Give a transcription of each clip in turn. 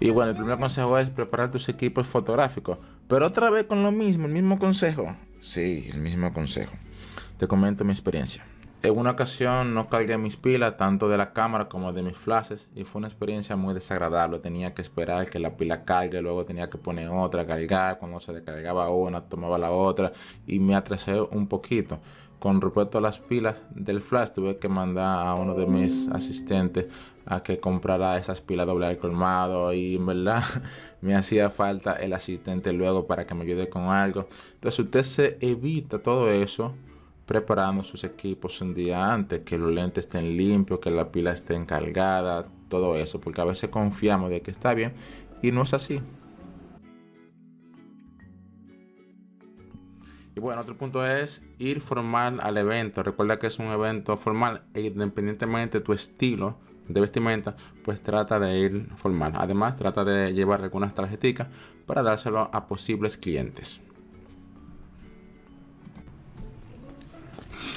Y bueno, el primer consejo es preparar tus equipos fotográficos. Pero otra vez con lo mismo, el mismo consejo. Sí, el mismo consejo. Te comento mi experiencia. En una ocasión no cargué mis pilas, tanto de la cámara como de mis flashes, y fue una experiencia muy desagradable. Tenía que esperar que la pila cargue, luego tenía que poner otra, cargar. Cuando se descargaba una, tomaba la otra, y me atrasé un poquito. Con respecto a las pilas del flash, tuve que mandar a uno de mis asistentes a que comprara esas pilas doble al colmado y en verdad me hacía falta el asistente luego para que me ayude con algo. Entonces usted se evita todo eso preparando sus equipos un día antes, que los lentes estén limpios, que la pila esté encargada, todo eso, porque a veces confiamos de que está bien y no es así. Y bueno, otro punto es ir formal al evento. Recuerda que es un evento formal e independientemente de tu estilo de vestimenta, pues trata de ir formal. Además, trata de llevar algunas tarjeticas para dárselo a posibles clientes.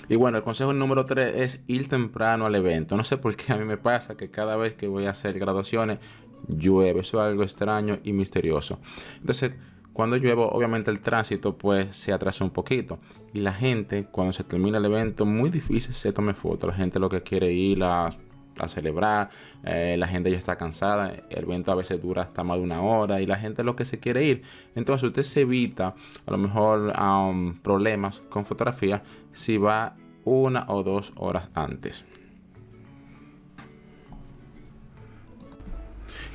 Y bueno, el consejo número 3 es ir temprano al evento. No sé por qué a mí me pasa que cada vez que voy a hacer graduaciones llueve. Eso es algo extraño y misterioso. Entonces, cuando llueve, obviamente el tránsito pues se atrasa un poquito. Y la gente, cuando se termina el evento, muy difícil se tome fotos. La gente lo que quiere ir a, a celebrar, eh, la gente ya está cansada, el evento a veces dura hasta más de una hora y la gente lo que se quiere ir. Entonces usted se evita a lo mejor problemas con fotografía si va una o dos horas antes.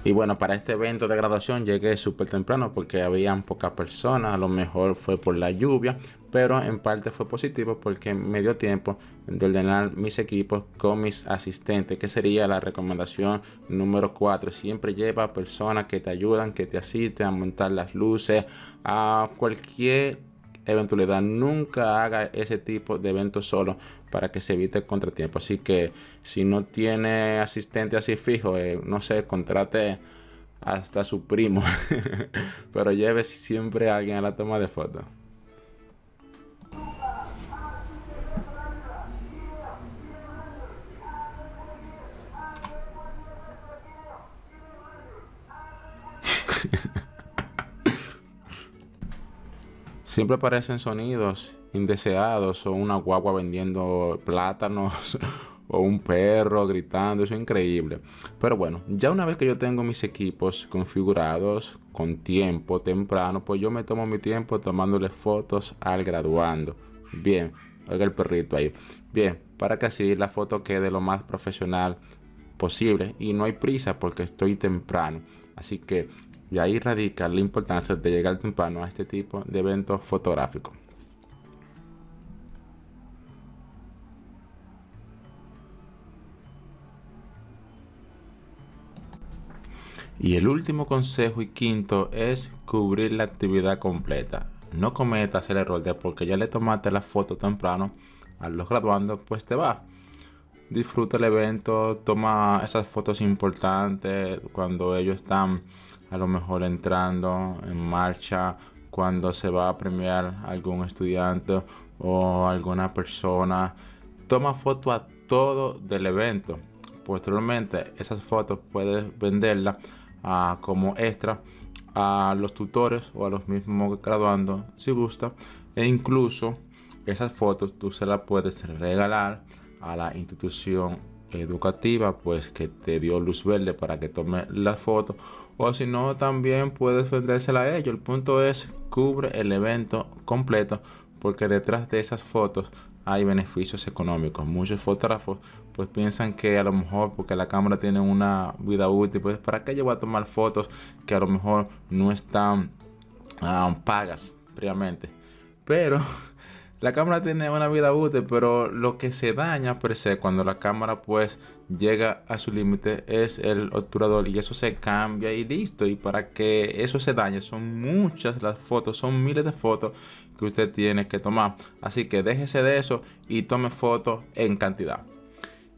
Y bueno, para este evento de graduación llegué súper temprano porque habían pocas personas, a lo mejor fue por la lluvia, pero en parte fue positivo porque me dio tiempo de ordenar mis equipos con mis asistentes, que sería la recomendación número 4. Siempre lleva personas que te ayudan, que te asisten a montar las luces, a cualquier eventualidad. Nunca haga ese tipo de evento solo para que se evite el contratiempo. Así que si no tiene asistente así fijo, eh, no sé, contrate hasta su primo. Pero lleve siempre a alguien a la toma de fotos. Siempre aparecen sonidos indeseados o una guagua vendiendo plátanos o un perro gritando, eso es increíble. Pero bueno, ya una vez que yo tengo mis equipos configurados con tiempo temprano, pues yo me tomo mi tiempo tomándole fotos al graduando. Bien, oiga el perrito ahí. Bien, para que así la foto quede lo más profesional posible y no hay prisa porque estoy temprano. Así que y ahí radica la importancia de llegar temprano a este tipo de eventos fotográficos. Y el último consejo y quinto es cubrir la actividad completa. No cometas el error de porque ya le tomaste la foto temprano a los graduandos, pues te va. Disfruta el evento, toma esas fotos importantes cuando ellos están a lo mejor entrando en marcha cuando se va a premiar algún estudiante o alguna persona. Toma foto a todo del evento. Posteriormente esas fotos puedes venderlas ah, como extra a los tutores o a los mismos graduandos si gusta. E incluso esas fotos tú se las puedes regalar a la institución educativa pues que te dio luz verde para que tome la foto. O si no también puedes vendérsela a ellos. El punto es cubre el evento completo porque detrás de esas fotos hay beneficios económicos. Muchos fotógrafos pues piensan que a lo mejor porque la cámara tiene una vida útil pues para qué yo voy a tomar fotos que a lo mejor no están ah, pagas previamente pero la cámara tiene una vida útil, pero lo que se daña per se cuando la cámara pues llega a su límite es el obturador y eso se cambia y listo. Y para que eso se dañe son muchas las fotos, son miles de fotos que usted tiene que tomar. Así que déjese de eso y tome fotos en cantidad.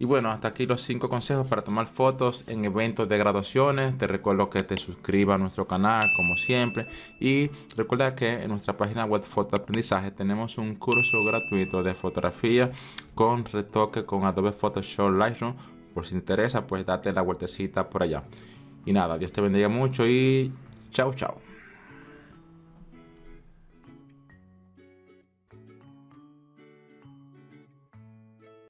Y bueno, hasta aquí los 5 consejos para tomar fotos en eventos de graduaciones. Te recuerdo que te suscribas a nuestro canal como siempre. Y recuerda que en nuestra página web Foto Aprendizaje tenemos un curso gratuito de fotografía con retoque con Adobe Photoshop Lightroom. Por si te interesa, pues date la vueltecita por allá. Y nada, Dios te bendiga mucho y chao, chao.